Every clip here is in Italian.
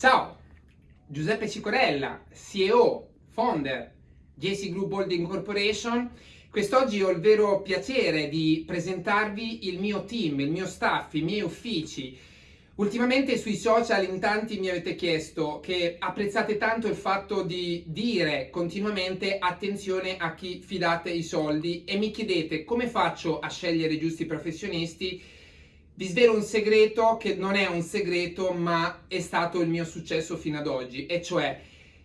Ciao, Giuseppe Cicorella, CEO, founder JC Group Holding Corporation. Quest'oggi ho il vero piacere di presentarvi il mio team, il mio staff, i miei uffici. Ultimamente sui social in tanti mi avete chiesto che apprezzate tanto il fatto di dire continuamente attenzione a chi fidate i soldi e mi chiedete come faccio a scegliere i giusti professionisti vi svelo un segreto che non è un segreto, ma è stato il mio successo fino ad oggi, e cioè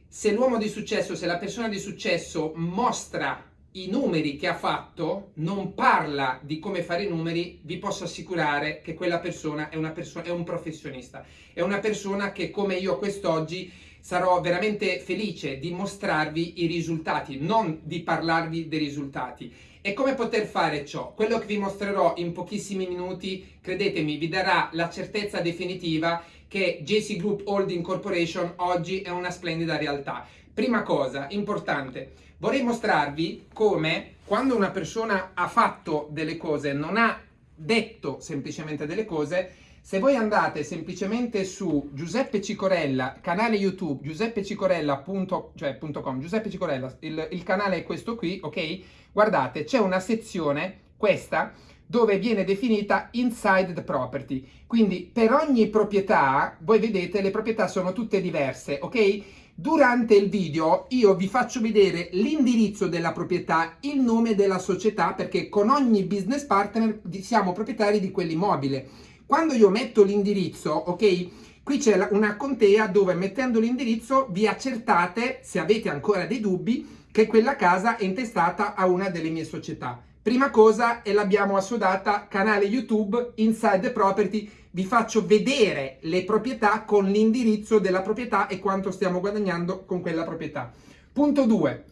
se l'uomo di successo, se la persona di successo mostra i numeri che ha fatto, non parla di come fare i numeri, vi posso assicurare che quella persona è, una persona, è un professionista, è una persona che come io quest'oggi sarò veramente felice di mostrarvi i risultati, non di parlarvi dei risultati. E come poter fare ciò? Quello che vi mostrerò in pochissimi minuti, credetemi, vi darà la certezza definitiva che JC Group Holding Corporation oggi è una splendida realtà. Prima cosa, importante, vorrei mostrarvi come quando una persona ha fatto delle cose, non ha detto semplicemente delle cose, se voi andate semplicemente su Giuseppe Cicorella, canale YouTube giuseppecicorella.com, cioè Giuseppe Cicorella, il, il canale è questo qui, ok? Guardate, c'è una sezione, questa, dove viene definita inside the property. Quindi per ogni proprietà, voi vedete, le proprietà sono tutte diverse, ok? Durante il video io vi faccio vedere l'indirizzo della proprietà, il nome della società, perché con ogni business partner siamo proprietari di quell'immobile. Quando io metto l'indirizzo, ok? Qui c'è una contea dove mettendo l'indirizzo vi accertate, se avete ancora dei dubbi, che quella casa è intestata a una delle mie società. Prima cosa e l'abbiamo assodata, canale YouTube Inside the Property, vi faccio vedere le proprietà con l'indirizzo della proprietà e quanto stiamo guadagnando con quella proprietà. Punto 2.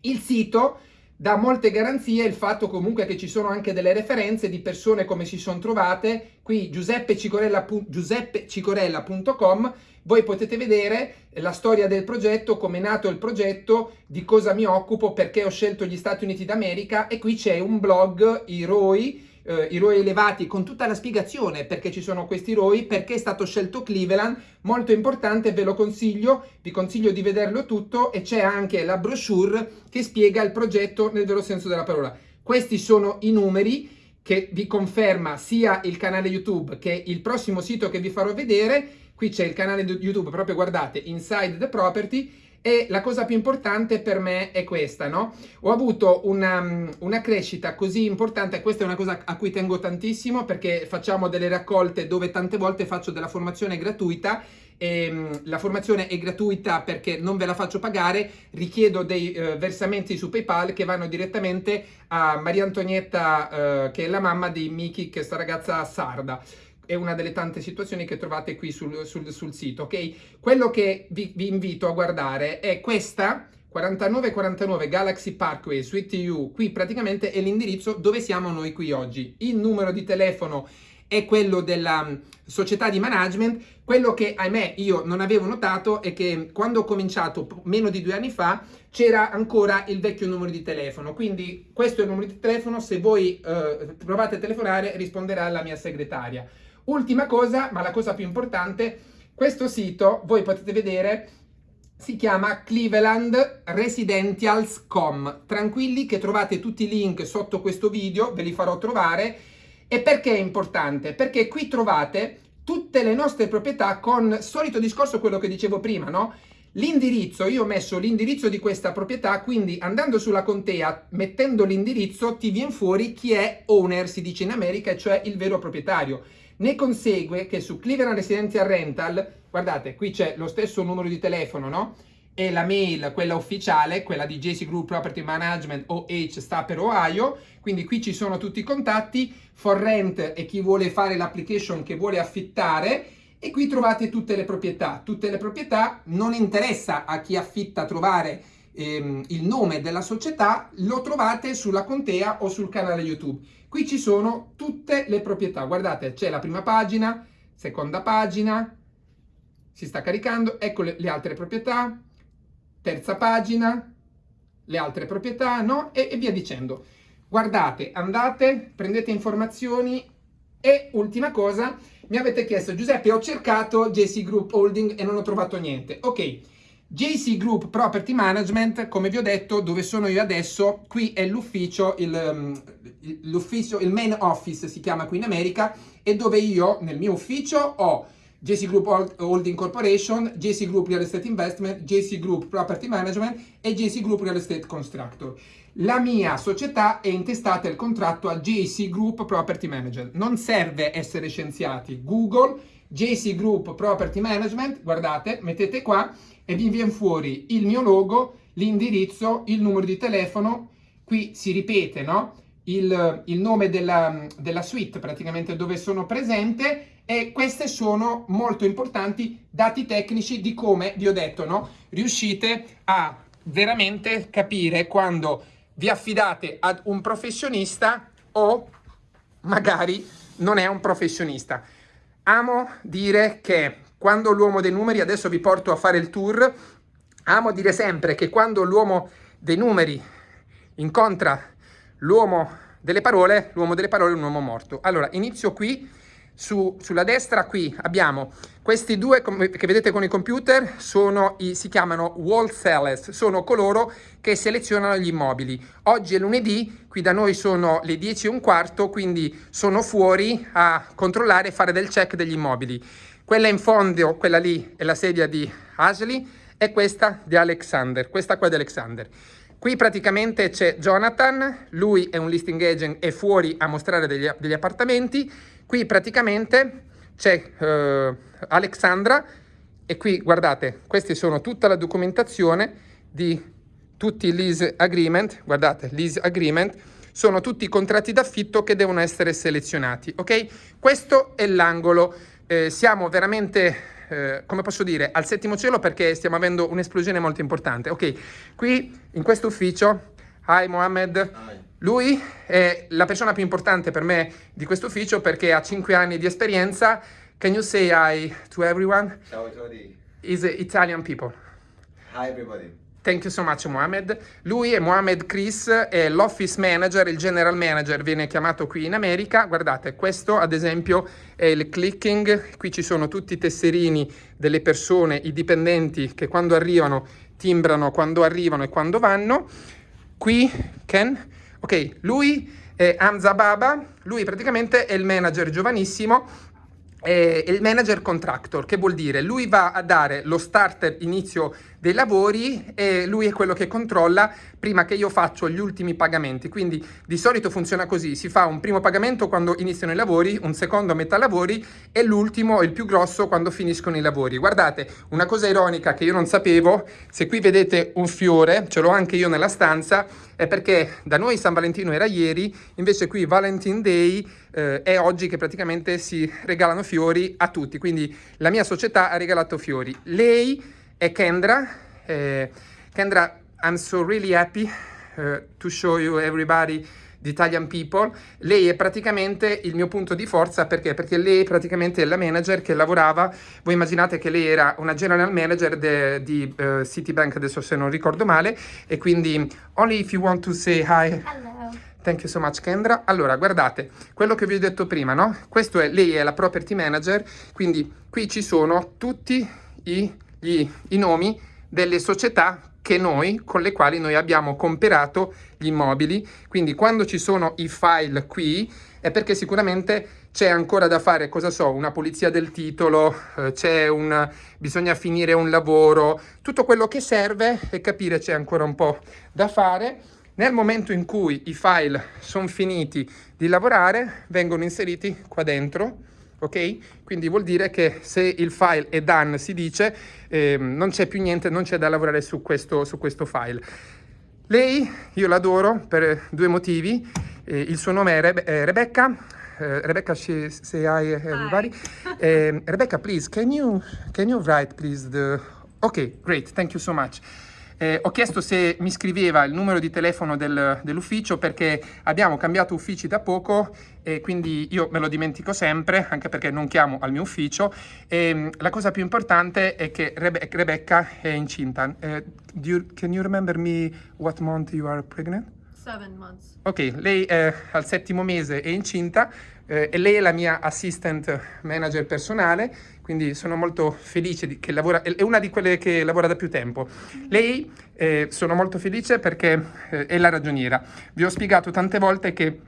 Il sito dà molte garanzie il fatto comunque che ci sono anche delle referenze di persone come si sono trovate. Qui giuseppecicorella.com voi potete vedere la storia del progetto, come è nato il progetto, di cosa mi occupo, perché ho scelto gli Stati Uniti d'America e qui c'è un blog, i ROI, eh, i ROI elevati con tutta la spiegazione perché ci sono questi ROI, perché è stato scelto Cleveland, molto importante, ve lo consiglio, vi consiglio di vederlo tutto e c'è anche la brochure che spiega il progetto nel vero senso della parola. Questi sono i numeri che vi conferma sia il canale YouTube che il prossimo sito che vi farò vedere. Qui c'è il canale YouTube, proprio guardate, Inside the Property e la cosa più importante per me è questa, no? Ho avuto una, una, crescita così importante, questa è una cosa a cui tengo tantissimo perché facciamo delle raccolte dove tante volte faccio della formazione gratuita e ehm, la formazione è gratuita perché non ve la faccio pagare, richiedo dei eh, versamenti su PayPal che vanno direttamente a Maria Antonietta eh, che è la mamma di Miki, che è sta ragazza sarda è una delle tante situazioni che trovate qui sul, sul, sul sito, ok? Quello che vi, vi, invito a guardare è questa 4949 Galaxy Parkway Suite U, qui praticamente è l'indirizzo dove siamo noi qui oggi. Il numero di telefono è quello della mm, società di management, quello che ahimè io non avevo notato è che quando ho cominciato meno di due anni fa c'era ancora il vecchio numero di telefono, quindi questo è il numero di telefono, se voi eh, provate a telefonare risponderà la mia segretaria. Ultima cosa, ma la cosa più importante, questo sito, voi potete vedere, si chiama Cleveland Residentials.com. Tranquilli che trovate tutti i link sotto questo video, ve li farò trovare. E perché è importante? Perché qui trovate tutte le nostre proprietà con solito discorso quello che dicevo prima, no? L'indirizzo, io ho messo l'indirizzo di questa proprietà, quindi andando sulla contea, mettendo l'indirizzo, ti viene fuori chi è owner, si dice in America, cioè il vero proprietario. Ne consegue che su Cleveland Residential Rental, guardate, qui c'è lo stesso numero di telefono, no? E la mail, quella ufficiale, quella di JC Group Property Management OH sta per Ohio, quindi qui ci sono tutti i contatti, for rent e chi vuole fare l'application che vuole affittare, e qui trovate tutte le proprietà. Tutte le proprietà non interessa a chi affitta trovare ehm, il nome della società, lo trovate sulla contea o sul canale YouTube. Qui ci sono tutte le proprietà, guardate c'è la prima pagina, seconda pagina, si sta caricando, ecco le, le altre proprietà, terza pagina, le altre proprietà, no? E, e via dicendo. Guardate, andate, prendete informazioni e ultima cosa, mi avete chiesto, Giuseppe, ho cercato JC Group Holding e non ho trovato niente. Ok, JC Group Property Management, come vi ho detto, dove sono io adesso, qui è l'ufficio, il, l'ufficio, il main office si chiama qui in America, e dove io, nel mio ufficio, ho JC Group Holding Corporation, JC Group Real Estate Investment, JC Group Property Management e JC Group Real Estate Constructor. La mia società è intestata il contratto a JC Group Property Management. Non serve essere scienziati. Google, JC Group Property Management, guardate, mettete qua e vi viene fuori il mio logo, l'indirizzo, il numero di telefono. Qui si ripete, no? Il, il nome della, della suite, praticamente dove sono presente e queste sono molto importanti dati tecnici di come vi ho detto, no? Riuscite a veramente capire quando vi affidate ad un professionista o magari non è un professionista. Amo dire che quando l'uomo dei numeri, adesso vi porto a fare il tour, amo dire sempre che quando l'uomo dei numeri incontra l'uomo delle parole, l'uomo delle parole è un uomo morto. Allora, inizio qui su, sulla destra qui abbiamo questi due che vedete con i computer, sono i, si chiamano wall sellers, sono coloro che selezionano gli immobili. Oggi è lunedì, qui da noi sono le 10 e un quarto, quindi sono fuori a controllare e fare del check degli immobili. Quella in fondo, quella lì, è la sedia di Ashley e questa di Alexander, questa qua di Alexander. Qui praticamente c'è Jonathan, lui è un listing agent, è fuori a mostrare degli, degli appartamenti, Qui praticamente c'è eh, Alexandra e qui guardate, queste sono tutta la documentazione di tutti i lease agreement, guardate, lease agreement, sono tutti i contratti d'affitto che devono essere selezionati, ok? Questo è l'angolo, eh, siamo veramente, eh, come posso dire, al settimo cielo perché stiamo avendo un'esplosione molto importante, ok? Qui, in questo ufficio, hi Mohammed. Lui è la persona più importante per me di questo ufficio perché ha 5 anni di esperienza. Can you say hi to everyone? Ciao a tutti. Is Italian people. Hi everybody. Thank you so much Mohamed. Lui è Mohamed Chris, è l'office manager, il general manager, viene chiamato qui in America. Guardate, questo ad esempio è il clicking, qui ci sono tutti i tesserini delle persone, i dipendenti che quando arrivano timbrano quando arrivano e quando vanno. Qui Ken Ok, lui è Hamza Baba, lui praticamente è il manager giovanissimo è il manager contractor, che vuol dire lui va a dare lo starter inizio dei lavori e lui è quello che controlla prima che io faccio gli ultimi pagamenti. Quindi di solito funziona così, si fa un primo pagamento quando iniziano i lavori, un secondo a metà lavori e l'ultimo, il più grosso, quando finiscono i lavori. Guardate, una cosa ironica che io non sapevo, se qui vedete un fiore, ce l'ho anche io nella stanza, è perché da noi San Valentino era ieri, invece qui Valentine Day eh, è oggi che praticamente si regalano fiori a tutti, quindi la mia società ha regalato fiori. Lei è Kendra. Eh, Kendra, I'm so really happy uh, to show you everybody the Italian people. Lei è praticamente il mio punto di forza perché? Perché lei praticamente è la manager che lavorava. Voi immaginate che lei era una general manager de, di uh, Citibank, adesso se non ricordo male, e quindi only if you want to say hi. Hello. Thank you so much Kendra. Allora, guardate, quello che vi ho detto prima, no? Questo è, lei è la property manager, quindi qui ci sono tutti i gli, i nomi delle società che noi, con le quali noi abbiamo comperato gli immobili. Quindi quando ci sono i file qui è perché sicuramente c'è ancora da fare, cosa so, una pulizia del titolo, eh, c'è un, bisogna finire un lavoro, tutto quello che serve e capire c'è ancora un po' da fare. Nel momento in cui i file sono finiti di lavorare, vengono inseriti qua dentro ok? Quindi vuol dire che se il file è done, si dice, eh, non c'è più niente, non c'è da lavorare su questo, su questo file. Lei, io l'adoro per due motivi, eh, il suo nome è Rebe eh, Rebecca, uh, Rebecca, she, say hi everybody. Uh, Rebecca, please, can you, can you write please the... Ok, great, thank you so much. Eh, ho chiesto se mi scriveva il numero di telefono del, dell'ufficio perché abbiamo cambiato uffici da poco e quindi io me lo dimentico sempre, anche perché non chiamo al mio ufficio. E, ehm, la cosa più importante è che Rebe Rebecca è incinta. Uh, you, can you remember me what month you are pregnant? seven months. Ok, lei è al settimo mese è incinta eh, e lei è la mia assistant manager personale, quindi sono molto felice di, che lavora, è una di quelle che lavora da più tempo. Lei eh, sono molto felice perché eh, è la ragioniera. Vi ho spiegato tante volte che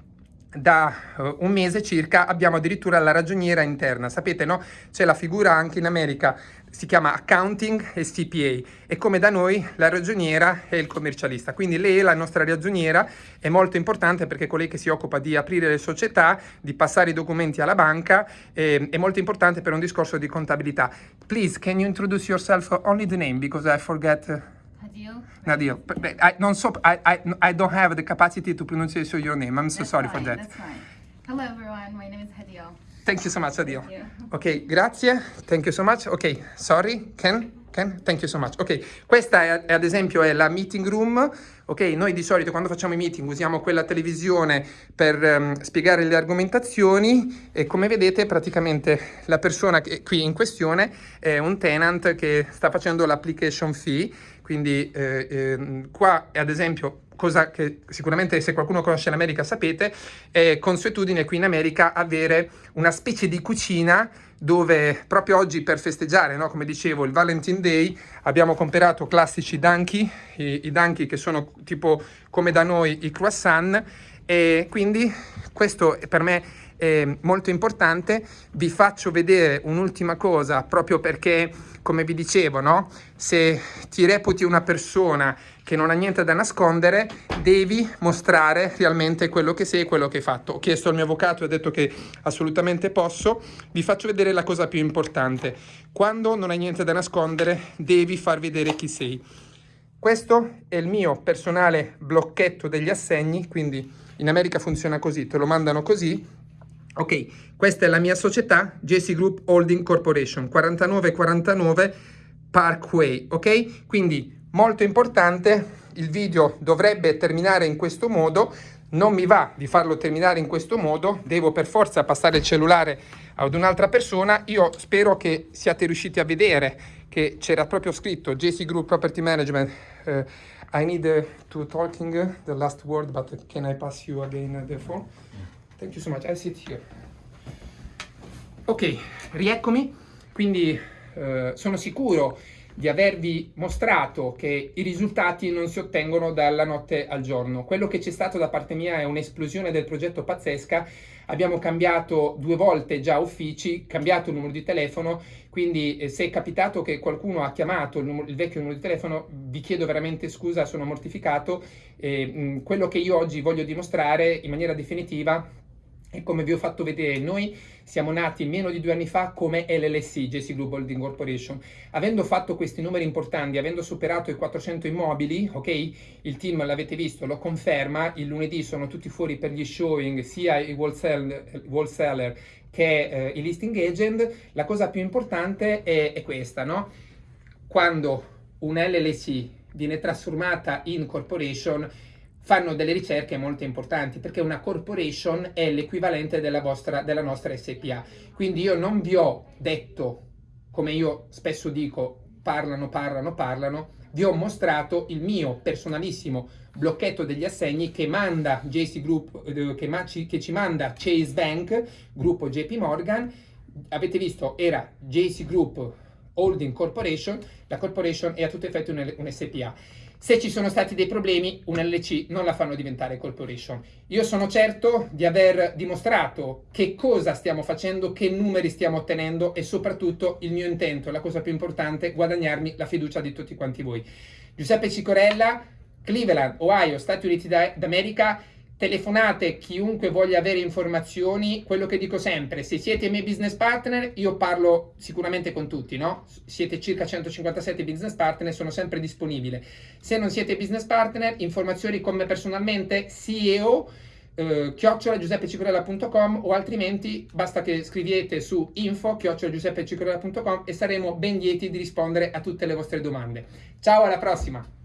da uh, un mese circa abbiamo addirittura la ragioniera interna. Sapete, no? C'è la figura anche in America, si chiama accounting e CPA e come da noi la ragioniera è il commercialista. Quindi lei, la nostra ragioniera, è molto importante perché è colei che si occupa di aprire le società, di passare i documenti alla banca, eh, è molto importante per un discorso di contabilità. Please, can you introduce yourself only the name because I forget... Hadil. Nadia, I, non so, I, I, I don't have the capacity to pronounce your name. I'm so That's sorry fine, for that. That's fine. Hello everyone, my name is Hadil. Thank you so much, Addio. Ok, grazie. Thank you so much. Ok, sorry, Ken? Ken? Thank you so much. Ok, questa è, è, ad esempio è la meeting room. Ok, noi di solito quando facciamo i meeting usiamo quella televisione per um, spiegare le argomentazioni e come vedete praticamente la persona che qui in questione è un tenant che sta facendo l'application fee. Quindi eh, eh, qua ad esempio cosa che sicuramente se qualcuno conosce l'America sapete, è consuetudine qui in America avere una specie di cucina dove proprio oggi per festeggiare, no, come dicevo, il Valentine Day, abbiamo comprato classici danki, i, i danki che sono tipo come da noi i croissant, e quindi questo per me è molto importante. Vi faccio vedere un'ultima cosa proprio perché, come vi dicevo, no? se ti reputi una persona che non ha niente da nascondere, devi mostrare realmente quello che sei e quello che hai fatto. Ho chiesto al mio avvocato e ha detto che assolutamente posso. Vi faccio vedere la cosa più importante. Quando non hai niente da nascondere, devi far vedere chi sei. Questo è il mio personale blocchetto degli assegni, quindi in America funziona così, te lo mandano così. Ok, questa è la mia società, JC Group Holding Corporation, 4949 Parkway, ok? Quindi molto importante, il video dovrebbe terminare in questo modo, non mi va di farlo terminare in questo modo, devo per forza passare il cellulare ad un'altra persona, io spero che siate riusciti a vedere che c'era proprio scritto JC Group Property Management, uh, I need to talking the last word, but can I pass you again the phone? Thank you so much, I sit here. Ok, rieccomi, quindi uh, sono sicuro di avervi mostrato che i risultati non si ottengono dalla notte al giorno. Quello che c'è stato da parte mia è un'esplosione del progetto pazzesca. Abbiamo cambiato due volte già uffici, cambiato il numero di telefono, quindi eh, se è capitato che qualcuno ha chiamato il, numero, il, vecchio numero di telefono, vi chiedo veramente scusa, sono mortificato. Eh, mh, quello che io oggi voglio dimostrare in maniera definitiva e come vi ho fatto vedere, noi siamo nati meno di due anni fa come LLC, JC Global Holding Corporation. Avendo fatto questi numeri importanti, avendo superato i 400 immobili, ok? Il team l'avete visto, lo conferma, il lunedì sono tutti fuori per gli showing, sia i wholesaler, che eh, i listing agent. La cosa più importante è, è questa, no? Quando un LLC viene trasformata in corporation, fanno delle ricerche molto importanti perché una corporation è l'equivalente della, della nostra SPA. Quindi io non vi ho detto, come io spesso dico, parlano, parlano, parlano, vi ho mostrato il mio personalissimo blocchetto degli assegni che manda JC Group, eh, che, ma, che ci manda Chase Bank, gruppo JP Morgan, avete visto era JC Group Holding Corporation, la corporation è a tutti effetti un, un SPA. Se ci sono stati dei problemi, un LC non la fanno diventare corporation. Io sono certo di aver dimostrato che cosa stiamo facendo, che numeri stiamo ottenendo e soprattutto il mio intento, la cosa più importante, guadagnarmi la fiducia di tutti quanti voi. Giuseppe Cicorella, Cleveland, Ohio, Stati Uniti d'America, telefonate chiunque voglia avere informazioni, quello che dico sempre, se siete i miei business partner, io parlo sicuramente con tutti, no? Siete circa 157 business partner, sono sempre disponibile. Se non siete business partner, informazioni con me personalmente, CEO, eh, chiocciolagiuseppecicorella.com o altrimenti basta che scriviete su info chiocciolagiuseppecicorella.com e saremo ben lieti di rispondere a tutte le vostre domande. Ciao, alla prossima!